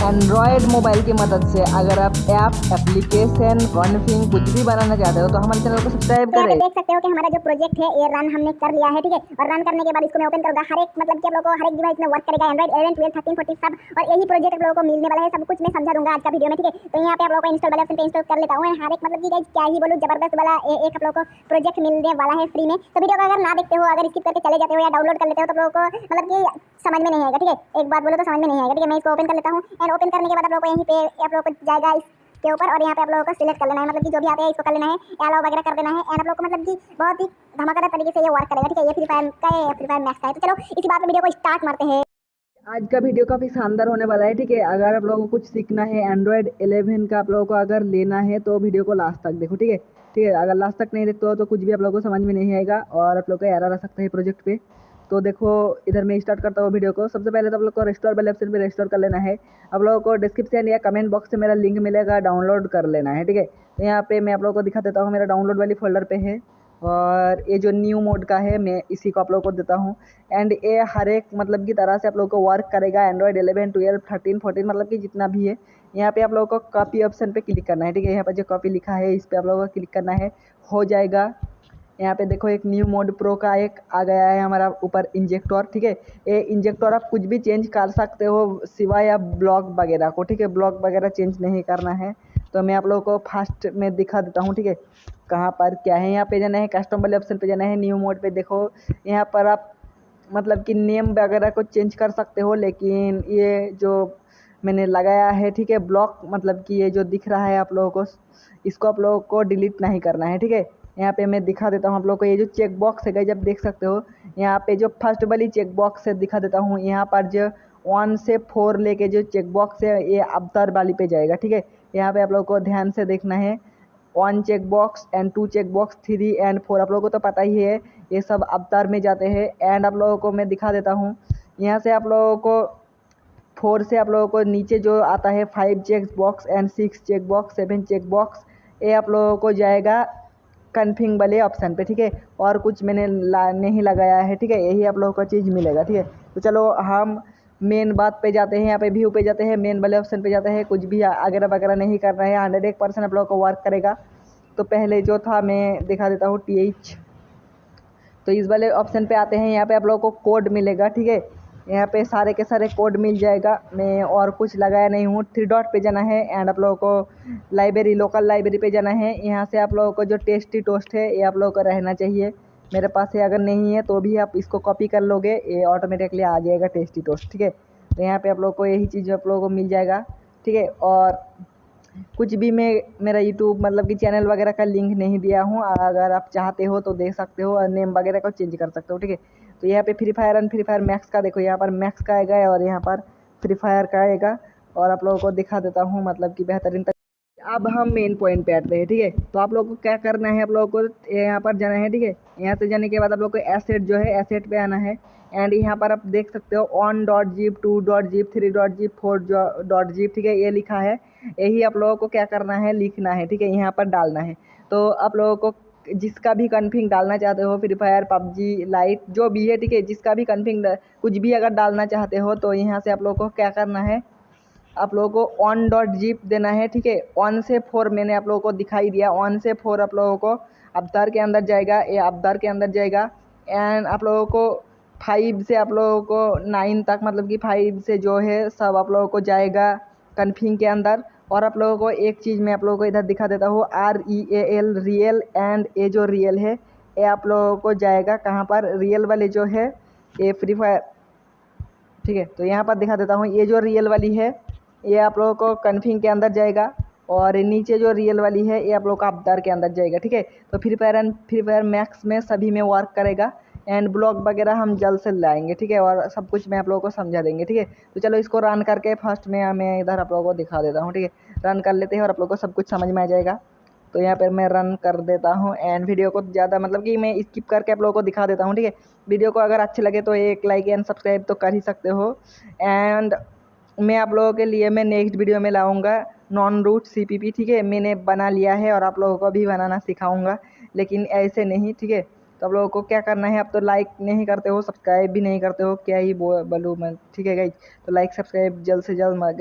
Android mobile की मदद से अगर आप ऐप एप्लीकेशन कॉन्फिंग कुछ भी बनाना चाहते हो तो हमारे चैनल को सब्सक्राइब तो करें। देख सकते हो कि हमारा जो प्रोजेक्ट है ये रन हमने कर लिया है ठीक है? और रन करने के बाद इसको मैं ओपन करूँगा। हर एक मतलब कि आप लोगों को हर एक डिवाइस में वर्क करेगा एंड्रॉइड 11 12 13 14 सब। और यही प्रोजेक्ट आप लोगों को मिलने वाला है सब कुछ मैं समझा दूँगा आज का वीडियो में ठीक है? तो यहाँ पे आप लोगों को इंस्टॉल वाले ऑप्शन पे इंस्टॉल कर लेता हूँ। हर एक मतलब कि क्या ही बोलूँ ज़बरदस्त वाला एक आप लोगों को प्रोजेक्ट मिलने वाला है फ्री में। तो वीडियो को अगर ना देखते हो अगर स्किप करके चले जाते हो या डाउनलोड कर लेते हो तो लोगों को मतलब कि समझ में नहीं आएगा ठीक है? एक बात बोलो तो समझ में नहीं आएगा ठीक है? मैं इसको ओपन कर लेता हूँ। एंड ओपन करने के बाद आप लोगों को यहीं पे आप लोगों को जाएगा इसके ऊपर और यहाँ पे आप लोगों को सिलेक्ट कर लेना है। मतलब कि जो भी आते हैं इसको कर लेना है अलाउ वगैरह कर देना है। एंड आप लोगों को मतलब कि बहुत ही धमाकेदार तरीके से ये वर्क करेगा। ठीक है, ये फ्री फायर का है फ्री फायर मैक्स का है। तो चलो, इसी बात में वीडियो को स्टार्ट मारते हैं। आज का वीडियो काफ़ी शानदार होने वाला है। ठीक है, अगर आप लोगों को कुछ सीखना है एंड्रॉयड 11 का आप लोगों को अगर लेना है तो वीडियो को लास्ट तक देखो। ठीक है ठीक है, अगर लास्ट तक नहीं देखते हो तो कुछ भी आप लोगों को समझ में नहीं आएगा और आप लोग का एरर आ सकता है प्रोजेक्ट पे। तो देखो, इधर मैं स्टार्ट करता हूँ वीडियो को। सबसे पहले तो आप लोग को रेस्टोर वाले ऑप्शन पे रेस्टोर कर लेना है। आप लोगों को डिस्क्रिप्शन या कमेंट बॉक्स से मेरा लिंक मिलेगा डाउनलोड कर लेना है, ठीक है? तो यहाँ पे मैं आप लोगों को दिखा देता हूँ, मेरा डाउनलोड वाली फोल्डर पे है। और ये जो न्यू मोड का है, मैं इसी को आप लोगों को देता हूँ। एंड ये हर एक मतलब की तरह से आप लोगों को वर्क करेगा एंड्रॉयड 11 12 13 14 मतलब कि जितना भी है। यहाँ पे आप लोगों को कॉपी ऑप्शन पे क्लिक करना है, ठीक है? यहाँ पर जो कॉपी लिखा है, इस पर आप लोगों को क्लिक करना है। हो जाएगा। यहाँ पे देखो एक न्यू मोड प्रो का एक आ गया है हमारा ऊपर इंजेक्टर ठीक है? ये इंजेक्टर आप कुछ भी चेंज कर सकते हो सिवाय आप ब्लॉक वगैरह को, ठीक है? ब्लॉक वगैरह चेंज नहीं करना है। तो मैं आप लोगों को फास्ट में दिखा देता हूँ, ठीक है? कहाँ पर क्या है? यहाँ पे जाना है कस्टम वाले ऑप्शन पे जाना है न्यू मोड पे देखो। यहाँ पर आप मतलब कि नेम वगैरह को चेंज कर सकते हो, लेकिन ये जो मैंने लगाया है, ठीक है? ब्लॉक मतलब कि ये जो दिख रहा है आप लोगों को, इसको आप लोगों को डिलीट नहीं करना है, ठीक है? यहाँ पे मैं दिखा देता हूँ आप लोगों को, ये जो चेक बॉक्स है जब देख सकते हो। यहाँ पे जो फ़र्स्ट वाली चेक बॉक्स है, दिखा देता हूँ। यहाँ पर जो वन से फोर लेके जो चेक बॉक्स है, ये अवतार वाली पे जाएगा, ठीक है? यहाँ पे आप लोगों को ध्यान से देखना है। One check box and two check box three and four आप लोगों को तो पता ही है, ये सब अवतार में जाते हैं। एंड आप लोगों को मैं दिखा देता हूँ, यहाँ से आप लोगों को फोर से आप लोगों को नीचे जो आता है five check box and six check box seven check box ये आप लोगों को जाएगा। कन्फिंग वाले ऑप्शन पे, ठीक है? और कुछ मैंने ला, नहीं लगाया है, ठीक है? यही आप लोगों को चीज़ मिलेगा, ठीक है? तो चलो, हम मेन बात पे जाते हैं, यहाँ पे व्यू पे जाते हैं मेन वाले ऑप्शन पे जाते हैं, कुछ भी वगैरह वगैरह नहीं करना है हंड्रेड एक परसेंट आप लोगों को वर्क करेगा। तो पहले जो था, मैं दिखा देता हूँ टी एच तो इस वाले ऑप्शन पे आते हैं, यहाँ पे आप लोगों को कोड मिलेगा, ठीक है? यहाँ पे सारे के सारे कोड मिल जाएगा। मैं और कुछ लगाया नहीं हूँ। थ्री डॉट पे जाना है एंड आप लोगों को लाइब्रेरी लोकल लाइब्रेरी पे जाना है। यहाँ से आप लोगों को जो टेस्टी टोस्ट है, ये आप लोगों को रहना चाहिए। मेरे पास ये अगर नहीं है तो भी आप इसको कॉपी कर लोगे, ये ऑटोमेटिकली आ जाएगा टेस्टी टोस्ट ठीक है? तो यहाँ पर आप लोग को यही चीज़ आप लोगों को मिल जाएगा, ठीक है? और कुछ भी मैं, मेरा यूट्यूब मतलब कि चैनल वगैरह का लिंक नहीं दिया हूँ। अगर आप चाहते हो तो देख सकते हो और नेम वगैरह को चेंज कर सकते हो, ठीक है? तो यहाँ पे free fire and free fire max का देखो, यहाँ पर मैक्स का आएगा और यहाँ पर फ्री फायर का आएगा। और आप लोगों को दिखा देता हूँ मतलब कि बेहतरीन तक अब हम मेन पॉइंट पे आते हैं, ठीक है? तो आप लोगों को क्या करना है? आप लोगों को यहाँ पर जाना है, ठीक है? यहाँ से जाने के बाद आप लोग को एसेट जो है एसेट पे आना है। एंड यहाँ पर आप देख सकते हो on dot zip two dot zip three dot zip four dot zip ठीक है? ये लिखा है। यही आप लोगों को क्या करना है? लिखना है, ठीक है? यहाँ पर डालना है। तो आप लोगों को जिसका भी कन्फिंग डालना चाहते हो फ्री फायर पबजी लाइट जो भी है, ठीक है? जिसका भी कन्फिंग कुछ भी अगर डालना चाहते हो तो यहाँ से आप लोगों को क्या करना है? आप लोगों को ऑन डॉट जीप देना है, ठीक है? वन से फोर मैंने आप लोगों को दिखाई दिया। वन से फोर आप लोगों को अवतार के अंदर जाएगा, ये अवतार के अंदर जाएगा। एंड आप लोगों को फाइव से आप लोगों को नाइन तक मतलब कि फाइव से जो है, सब आप लोगों को जाएगा कन्फिंग के अंदर। और आप लोगों को एक चीज़ मैं आप लोगों को इधर दिखा देता हूँ R E A L real and A जो रियल है, ये आप लोगों को जाएगा कहाँ पर? रियल वाले जो है, ये फ्री फायर ठीक है? तो यहाँ पर दिखा देता हूँ, ये जो रियल वाली है, ये आप लोगों को कन्फिंग के अंदर जाएगा। और नीचे जो रियल वाली है, ये आप लोगों का अवतार के अंदर जाएगा, ठीक है? तो free fire and free fire max में सभी में वर्क करेगा। एंड ब्लॉग वगैरह हम जल्द से लाएँगे, ठीक है? और सब कुछ मैं आप लोगों को समझा देंगे, ठीक है? तो चलो इसको रन करके फ़र्स्ट में मैं इधर आप लोगों को दिखा देता हूँ, ठीक है? रन कर लेते हैं और आप लोगों को सब कुछ समझ में आ जाएगा। तो यहाँ पर मैं रन कर देता हूँ एंड वीडियो को ज़्यादा मतलब कि मैं स्किप करके आप लोगों को दिखा देता हूँ, ठीक है? वीडियो को अगर अच्छे लगे तो एक लाइक एंड सब्सक्राइब तो कर ही सकते हो। एंड मैं आप लोगों के लिए मैं नेक्स्ट वीडियो में लाऊँगा नॉन रूट सी ठीक है? मैंने बना लिया है और आप लोगों को भी बनाना सिखाऊँगा, लेकिन ऐसे नहीं, ठीक है? तो आप लोगों को क्या करना है? आप तो लाइक नहीं करते हो सब्सक्राइब भी नहीं करते हो, क्या ही बोलूँ मैं? ठीक है गई तो लाइक सब्सक्राइब जल्द से जल्द गाइज़